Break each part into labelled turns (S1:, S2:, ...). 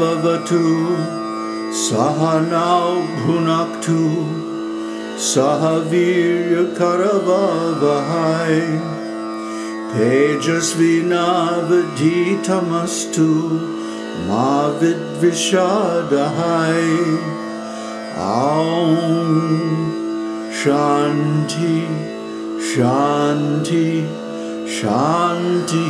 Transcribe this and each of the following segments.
S1: Vavatu Sahanau Bhunaktu Sahavirya Karavavahai. Tejasvinavaditamastu Mavid Vishadahai. Aum Shanti Shanti Shanti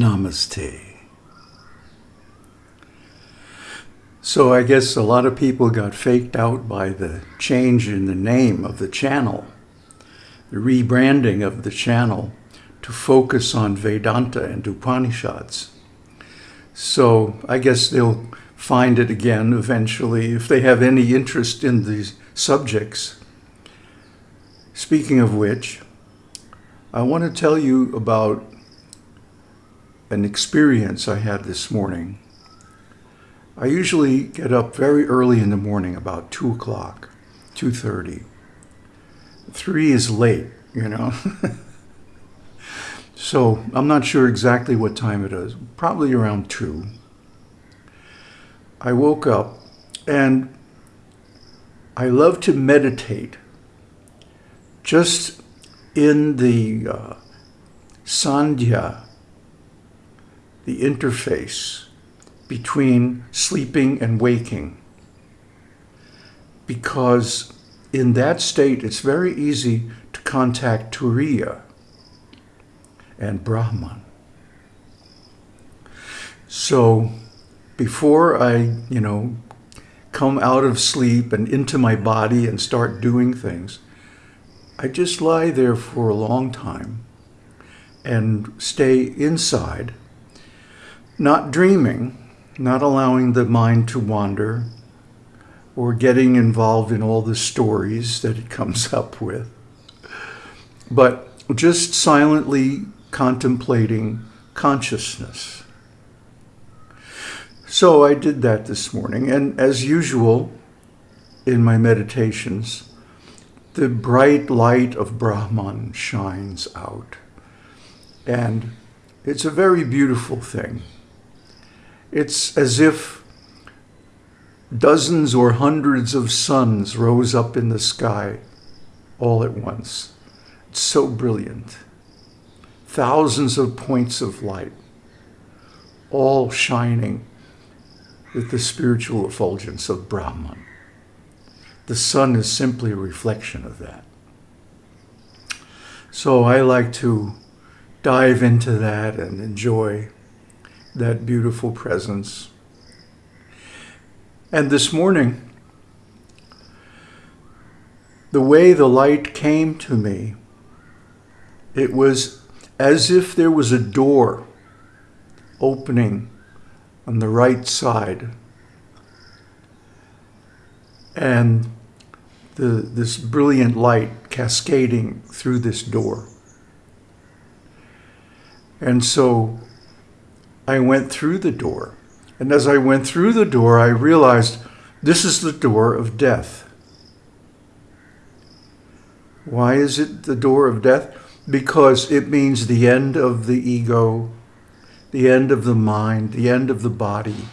S1: Namaste. So I guess a lot of people got faked out by the change in the name of the channel, the rebranding of the channel to focus on Vedanta and Upanishads. So I guess they'll find it again eventually if they have any interest in these subjects. Speaking of which, I want to tell you about an experience I had this morning. I usually get up very early in the morning, about 2 o'clock, 2.30. 3 is late, you know. so I'm not sure exactly what time it is, probably around 2. I woke up and I love to meditate just in the uh, sandhya the interface between sleeping and waking. Because in that state, it's very easy to contact Turiya and Brahman. So before I, you know, come out of sleep and into my body and start doing things, I just lie there for a long time and stay inside not dreaming, not allowing the mind to wander, or getting involved in all the stories that it comes up with, but just silently contemplating consciousness. So I did that this morning, and as usual in my meditations, the bright light of Brahman shines out. And it's a very beautiful thing. It's as if dozens or hundreds of suns rose up in the sky all at once. It's so brilliant. Thousands of points of light, all shining with the spiritual effulgence of Brahman. The sun is simply a reflection of that. So I like to dive into that and enjoy that beautiful presence. And this morning, the way the light came to me, it was as if there was a door opening on the right side. And the, this brilliant light cascading through this door. And so I went through the door. And as I went through the door, I realized this is the door of death. Why is it the door of death? Because it means the end of the ego, the end of the mind, the end of the body,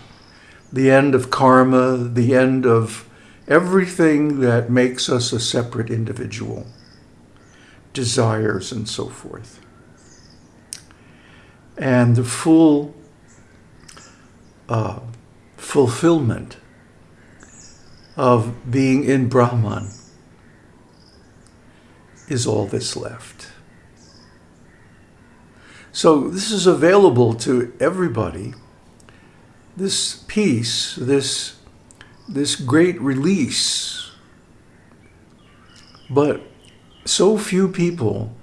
S1: the end of karma, the end of everything that makes us a separate individual, desires and so forth. And the full uh, fulfillment of being in Brahman is all that's left. So this is available to everybody. This peace, this, this great release. But so few people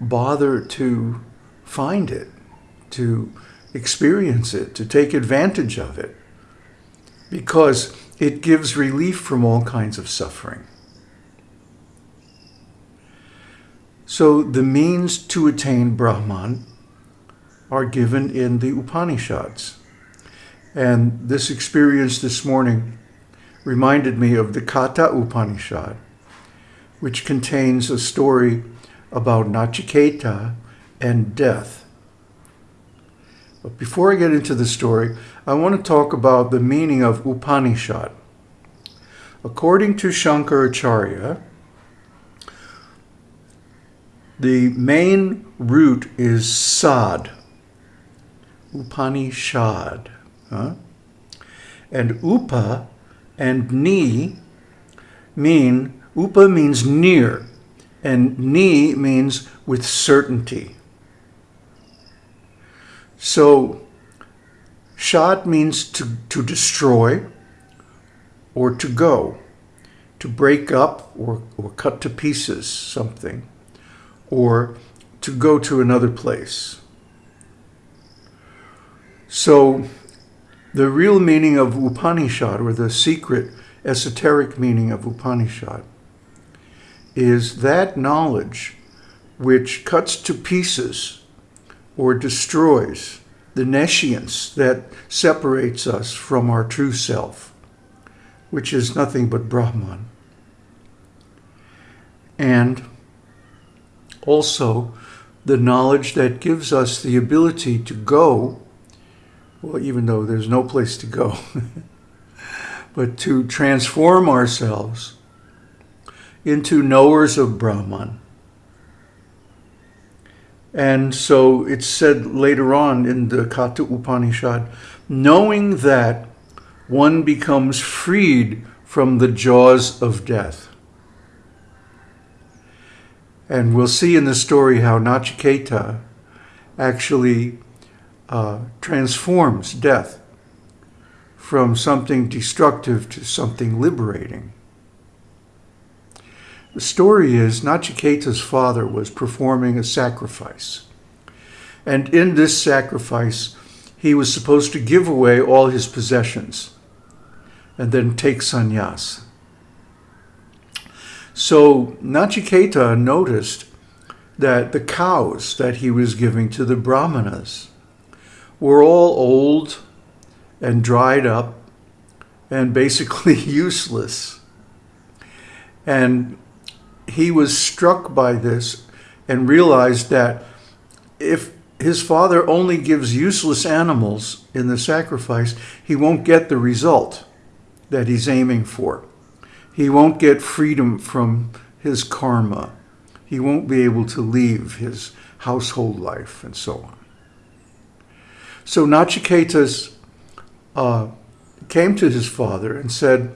S1: bother to find it, to experience it, to take advantage of it, because it gives relief from all kinds of suffering. So the means to attain Brahman are given in the Upanishads. And this experience this morning reminded me of the Katha Upanishad, which contains a story about Nachiketa and death. But before I get into the story, I want to talk about the meaning of Upanishad. According to Shankaracharya, the main root is sad, Upanishad. Huh? And upa and ni mean, upa means near, and ni means with certainty. So, shad means to, to destroy or to go, to break up or, or cut to pieces something or to go to another place. So, the real meaning of Upanishad, or the secret esoteric meaning of Upanishad, is that knowledge which cuts to pieces or destroys the nescience that separates us from our true self, which is nothing but Brahman. And also the knowledge that gives us the ability to go, well, even though there's no place to go, but to transform ourselves into knowers of Brahman. And so it's said later on in the Katha Upanishad, knowing that one becomes freed from the jaws of death. And we'll see in the story how Nachiketa actually uh, transforms death from something destructive to something liberating. The story is Nachiketa's father was performing a sacrifice. And in this sacrifice, he was supposed to give away all his possessions and then take sannyas. So Nachiketa noticed that the cows that he was giving to the brahmanas were all old and dried up and basically useless. And he was struck by this and realized that if his father only gives useless animals in the sacrifice, he won't get the result that he's aiming for. He won't get freedom from his karma. He won't be able to leave his household life and so on. So Nachiketas uh, came to his father and said,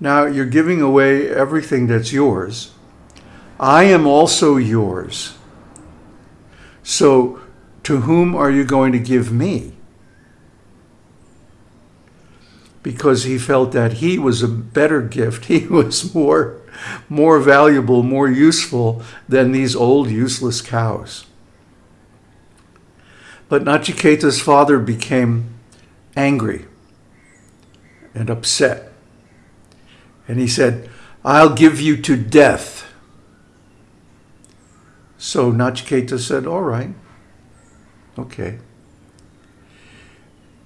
S1: Now you're giving away everything that's yours. I am also yours. So to whom are you going to give me? because he felt that he was a better gift. He was more, more valuable, more useful than these old useless cows. But Nachiketa's father became angry and upset. And he said, I'll give you to death. So Nachiketa said, all right, okay.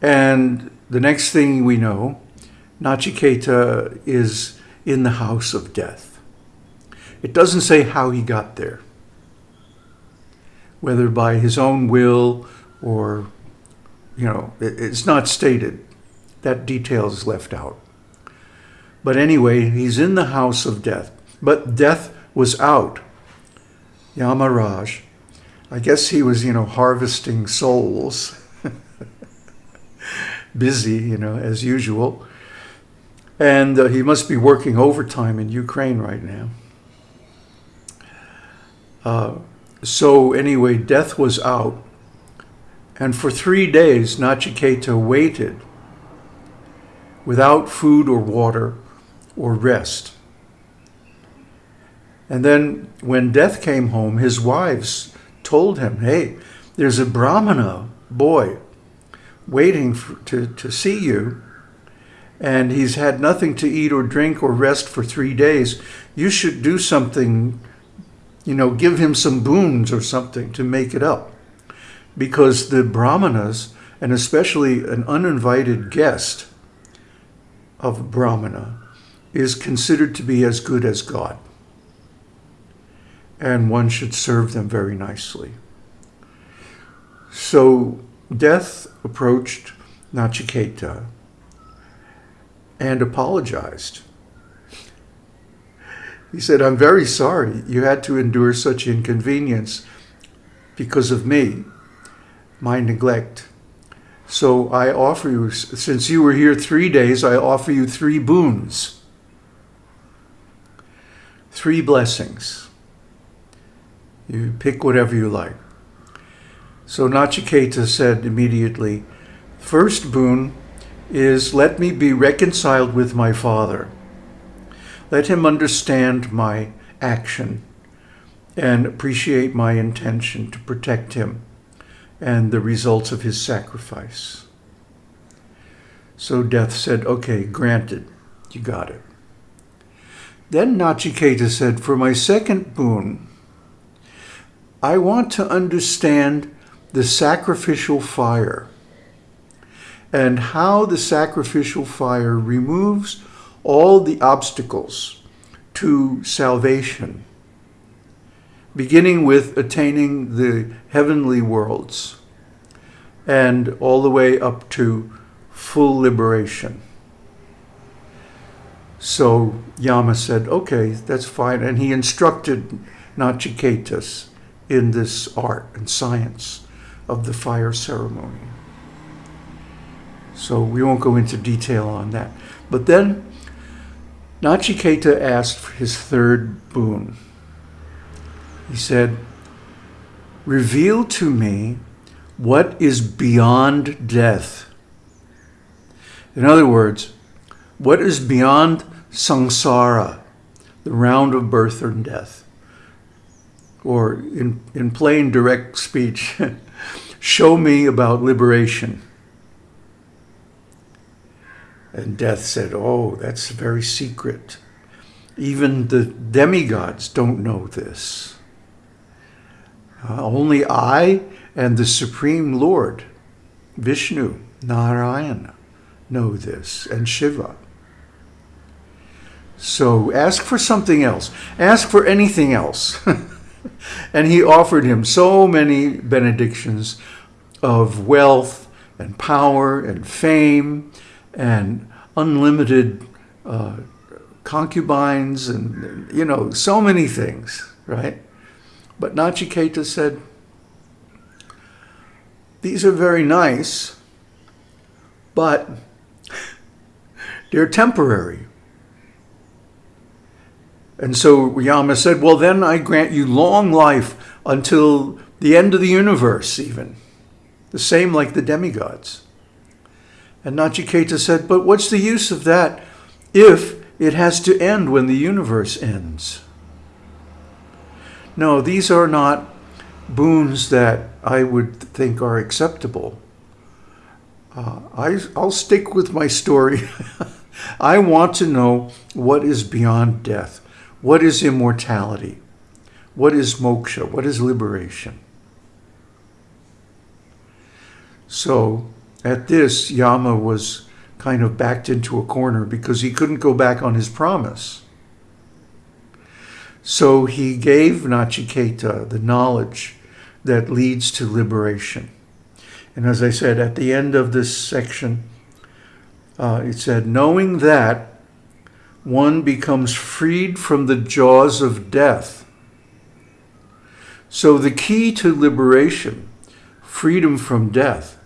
S1: And the next thing we know, Nachiketa is in the house of death. It doesn't say how he got there, whether by his own will or, you know, it's not stated. That detail is left out. But anyway, he's in the house of death. But death was out. Yamaraj. I guess he was, you know, harvesting souls busy, you know, as usual. And uh, he must be working overtime in Ukraine right now. Uh, so anyway, death was out. And for three days, Nachiketa waited without food or water or rest. And then when death came home, his wives told him, hey, there's a Brahmana boy waiting for, to, to see you, and he's had nothing to eat or drink or rest for three days, you should do something, you know, give him some boons or something to make it up. because the brahmanas, and especially an uninvited guest of brahmana, is considered to be as good as God. And one should serve them very nicely. So death approached Nachiketa and apologized. He said, I'm very sorry you had to endure such inconvenience because of me, my neglect. So I offer you, since you were here three days, I offer you three boons, three blessings. You pick whatever you like. So Nachiketa said immediately, First boon is let me be reconciled with my father. Let him understand my action and appreciate my intention to protect him and the results of his sacrifice. So Death said, okay, granted, you got it. Then Nachiketa said, for my second boon, I want to understand the sacrificial fire and how the sacrificial fire removes all the obstacles to salvation, beginning with attaining the heavenly worlds and all the way up to full liberation. So Yama said, okay, that's fine. And he instructed Nachiketas in this art and science of the fire ceremony. So we won't go into detail on that. But then Nachiketa asked for his third boon. He said, Reveal to me what is beyond death. In other words, what is beyond samsara, the round of birth and death? Or in, in plain direct speech, show me about liberation. And death said, oh, that's very secret. Even the demigods don't know this. Uh, only I and the Supreme Lord, Vishnu, Narayana, know this, and Shiva. So ask for something else. Ask for anything else. and he offered him so many benedictions of wealth and power and fame and unlimited uh, concubines and, you know, so many things, right? But Nachiketa said, these are very nice, but they're temporary. And so Yama said, well, then I grant you long life until the end of the universe even. The same like the demigods. And Nachiketa said, but what's the use of that if it has to end when the universe ends? No, these are not boons that I would think are acceptable. Uh, I, I'll stick with my story. I want to know what is beyond death. What is immortality? What is moksha? What is liberation? So at this, Yama was kind of backed into a corner because he couldn't go back on his promise. So he gave Nachiketa the knowledge that leads to liberation. And as I said, at the end of this section, uh, it said, knowing that one becomes freed from the jaws of death. So the key to liberation, freedom from death,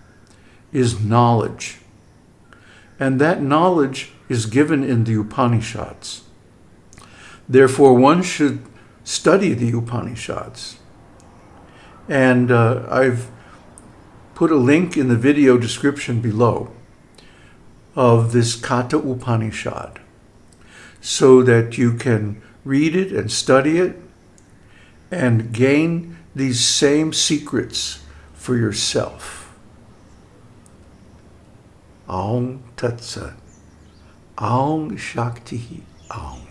S1: is knowledge. And that knowledge is given in the Upanishads. Therefore, one should study the Upanishads. And uh, I've put a link in the video description below of this Katha Upanishad so that you can read it and study it and gain these same secrets for yourself. Aum Tat Sat. Aum Shakti Aum.